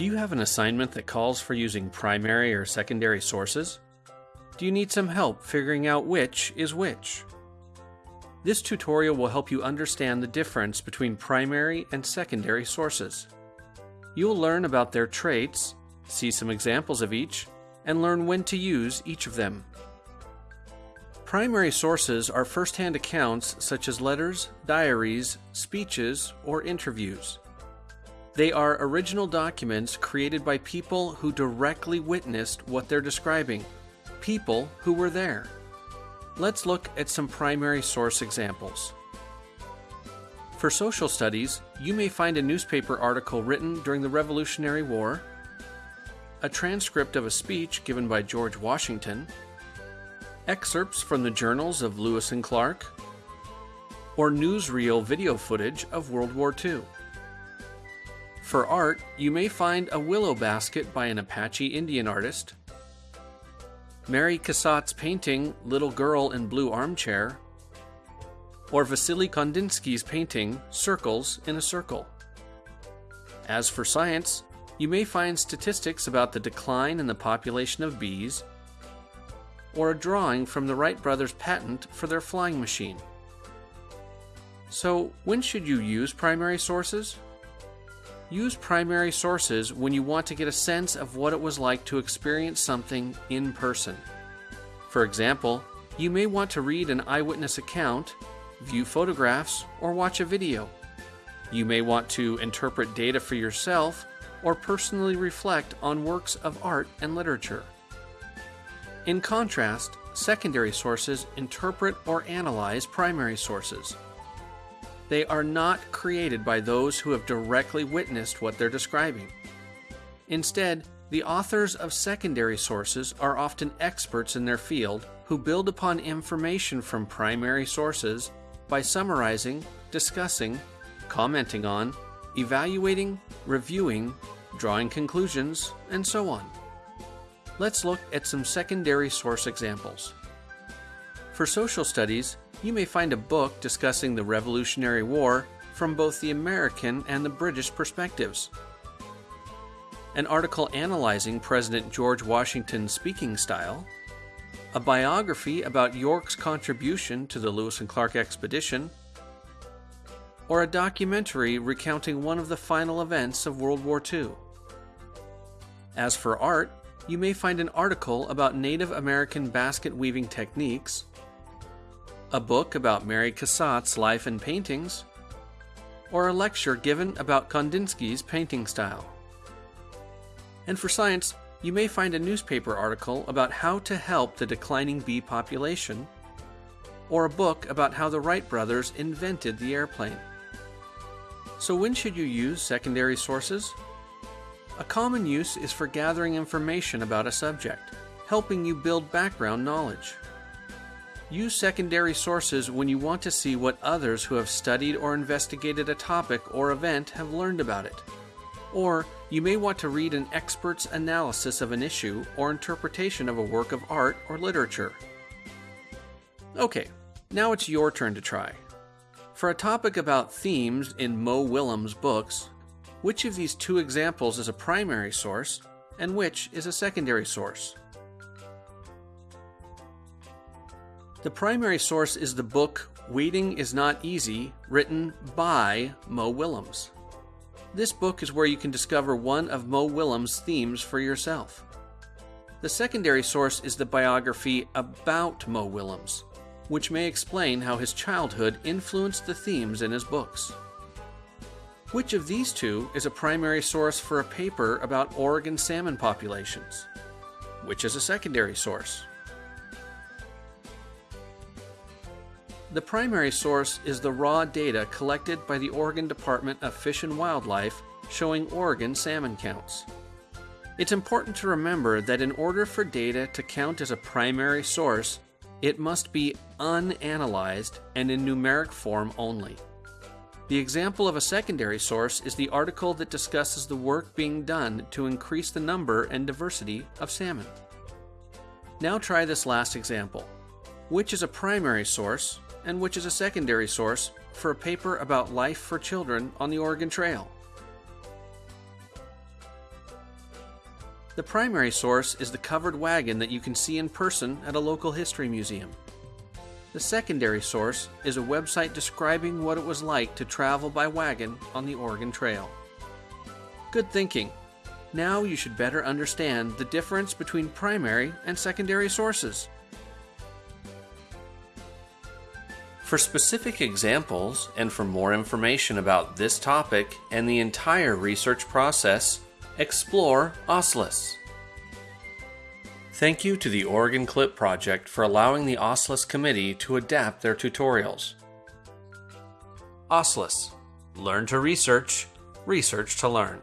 Do you have an assignment that calls for using primary or secondary sources? Do you need some help figuring out which is which? This tutorial will help you understand the difference between primary and secondary sources. You'll learn about their traits, see some examples of each, and learn when to use each of them. Primary sources are first-hand accounts such as letters, diaries, speeches, or interviews. They are original documents created by people who directly witnessed what they're describing, people who were there. Let's look at some primary source examples. For social studies, you may find a newspaper article written during the Revolutionary War, a transcript of a speech given by George Washington, excerpts from the journals of Lewis and Clark, or newsreel video footage of World War II. For art, you may find a willow basket by an Apache Indian artist, Mary Cassatt's painting Little Girl in Blue Armchair, or Vasily Kandinsky's painting Circles in a Circle. As for science, you may find statistics about the decline in the population of bees, or a drawing from the Wright brothers' patent for their flying machine. So, when should you use primary sources? Use primary sources when you want to get a sense of what it was like to experience something in person. For example, you may want to read an eyewitness account, view photographs, or watch a video. You may want to interpret data for yourself or personally reflect on works of art and literature. In contrast, secondary sources interpret or analyze primary sources. They are not created by those who have directly witnessed what they're describing. Instead, the authors of secondary sources are often experts in their field who build upon information from primary sources by summarizing, discussing, commenting on, evaluating, reviewing, drawing conclusions, and so on. Let's look at some secondary source examples. For social studies, you may find a book discussing the Revolutionary War from both the American and the British perspectives. An article analyzing President George Washington's speaking style, a biography about York's contribution to the Lewis and Clark expedition, or a documentary recounting one of the final events of World War II. As for art, you may find an article about Native American basket weaving techniques, a book about Mary Cassatt's life and paintings, or a lecture given about Kandinsky's painting style. And for science, you may find a newspaper article about how to help the declining bee population, or a book about how the Wright brothers invented the airplane. So when should you use secondary sources? A common use is for gathering information about a subject, helping you build background knowledge. Use secondary sources when you want to see what others who have studied or investigated a topic or event have learned about it. Or you may want to read an expert's analysis of an issue or interpretation of a work of art or literature. Okay, now it's your turn to try. For a topic about themes in Mo Willems' books, which of these two examples is a primary source and which is a secondary source? The primary source is the book Waiting is Not Easy, written by Mo Willems. This book is where you can discover one of Mo Willems' themes for yourself. The secondary source is the biography about Mo Willems, which may explain how his childhood influenced the themes in his books. Which of these two is a primary source for a paper about Oregon salmon populations? Which is a secondary source? The primary source is the raw data collected by the Oregon Department of Fish and Wildlife showing Oregon salmon counts. It's important to remember that in order for data to count as a primary source, it must be unanalyzed and in numeric form only. The example of a secondary source is the article that discusses the work being done to increase the number and diversity of salmon. Now try this last example. Which is a primary source and which is a secondary source for a paper about life for children on the Oregon Trail. The primary source is the covered wagon that you can see in person at a local history museum. The secondary source is a website describing what it was like to travel by wagon on the Oregon Trail. Good thinking. Now you should better understand the difference between primary and secondary sources. For specific examples and for more information about this topic and the entire research process, explore OSLIS. Thank you to the Oregon Clip Project for allowing the OSLIS committee to adapt their tutorials. OSLIS Learn to research, research to learn.